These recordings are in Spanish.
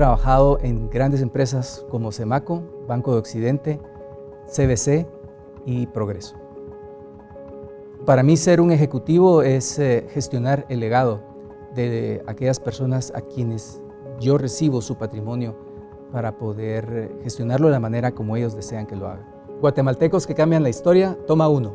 Trabajado en grandes empresas como Semaco, Banco de Occidente, CBC y Progreso. Para mí ser un ejecutivo es eh, gestionar el legado de aquellas personas a quienes yo recibo su patrimonio para poder eh, gestionarlo de la manera como ellos desean que lo hagan. Guatemaltecos que cambian la historia, toma uno.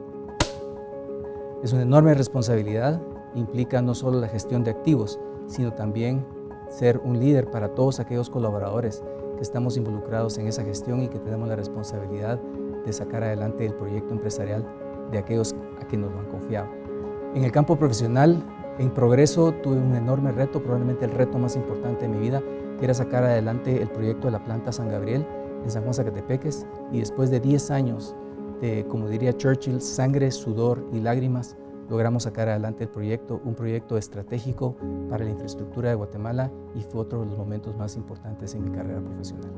Es una enorme responsabilidad, implica no solo la gestión de activos, sino también ser un líder para todos aquellos colaboradores que estamos involucrados en esa gestión y que tenemos la responsabilidad de sacar adelante el proyecto empresarial de aquellos a quienes nos lo han confiado. En el campo profesional, en progreso, tuve un enorme reto, probablemente el reto más importante de mi vida, que era sacar adelante el proyecto de la planta San Gabriel en San Juan Zacatepeques y después de 10 años de, como diría Churchill, sangre, sudor y lágrimas, logramos sacar adelante el proyecto, un proyecto estratégico para la infraestructura de Guatemala y fue otro de los momentos más importantes en mi carrera profesional.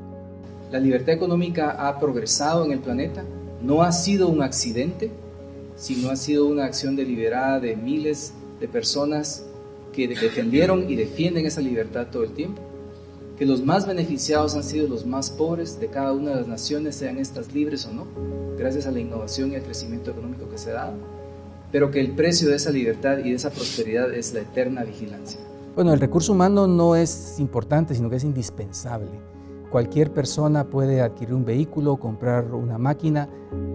La libertad económica ha progresado en el planeta, no ha sido un accidente, sino ha sido una acción deliberada de miles de personas que defendieron y defienden esa libertad todo el tiempo, que los más beneficiados han sido los más pobres de cada una de las naciones, sean estas libres o no, gracias a la innovación y al crecimiento económico que se da, pero que el precio de esa libertad y de esa prosperidad es la eterna vigilancia. Bueno, el recurso humano no es importante, sino que es indispensable. Cualquier persona puede adquirir un vehículo, comprar una máquina,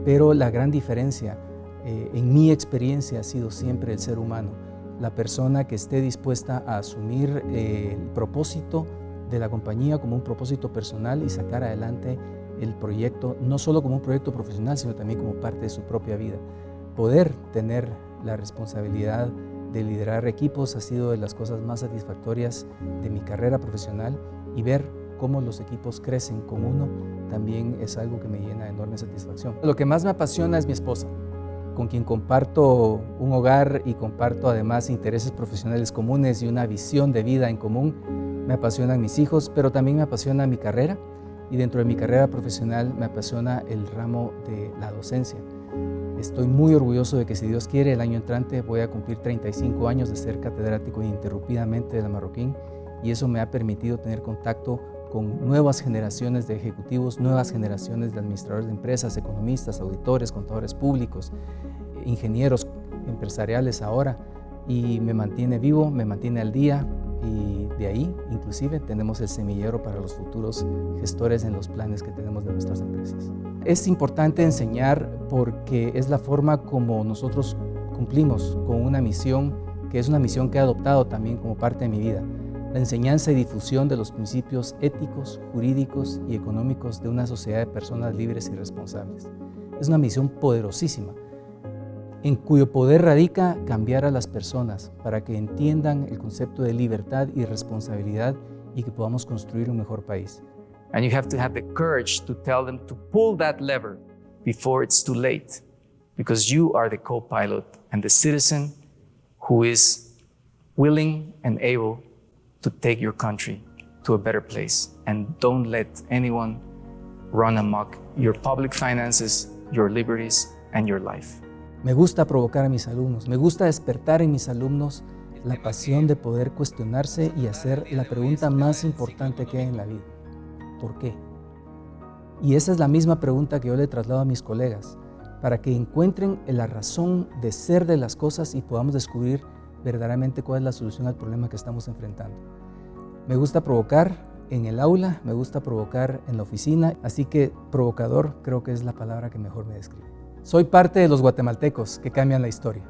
pero la gran diferencia eh, en mi experiencia ha sido siempre el ser humano, la persona que esté dispuesta a asumir eh, el propósito de la compañía como un propósito personal y sacar adelante el proyecto, no solo como un proyecto profesional, sino también como parte de su propia vida. Poder tener la responsabilidad de liderar equipos ha sido de las cosas más satisfactorias de mi carrera profesional y ver cómo los equipos crecen con uno también es algo que me llena de enorme satisfacción. Lo que más me apasiona es mi esposa, con quien comparto un hogar y comparto además intereses profesionales comunes y una visión de vida en común. Me apasionan mis hijos, pero también me apasiona mi carrera y dentro de mi carrera profesional me apasiona el ramo de la docencia. Estoy muy orgulloso de que si Dios quiere el año entrante voy a cumplir 35 años de ser catedrático ininterrumpidamente de la Marroquín y eso me ha permitido tener contacto con nuevas generaciones de ejecutivos, nuevas generaciones de administradores de empresas, economistas, auditores, contadores públicos, ingenieros empresariales ahora y me mantiene vivo, me mantiene al día y de ahí inclusive tenemos el semillero para los futuros gestores en los planes que tenemos de nuestras empresas. Es importante enseñar porque es la forma como nosotros cumplimos con una misión que es una misión que he adoptado también como parte de mi vida la enseñanza y difusión de los principios éticos, jurídicos y económicos de una sociedad de personas libres y responsables. Es una misión poderosísima, en cuyo poder radica cambiar a las personas para que entiendan el concepto de libertad y responsabilidad y que podamos construir un mejor país. And you have to have the courage to tell them to pull that lever before it's too late, because you are the co-pilot and the citizen who is willing and able to take your country to a better place. And don't let anyone run amok your public finances, your liberties, and your life. Me gusta provocar a mis alumnos, me gusta despertar en mis alumnos la pasión de poder cuestionarse y hacer la pregunta más importante que hay en la vida. ¿Por qué? Y esa es la misma pregunta que yo le traslado a mis colegas, para que encuentren la razón de ser de las cosas y podamos descubrir verdaderamente cuál es la solución al problema que estamos enfrentando. Me gusta provocar en el aula, me gusta provocar en la oficina, así que provocador creo que es la palabra que mejor me describe. Soy parte de los guatemaltecos que cambian la historia.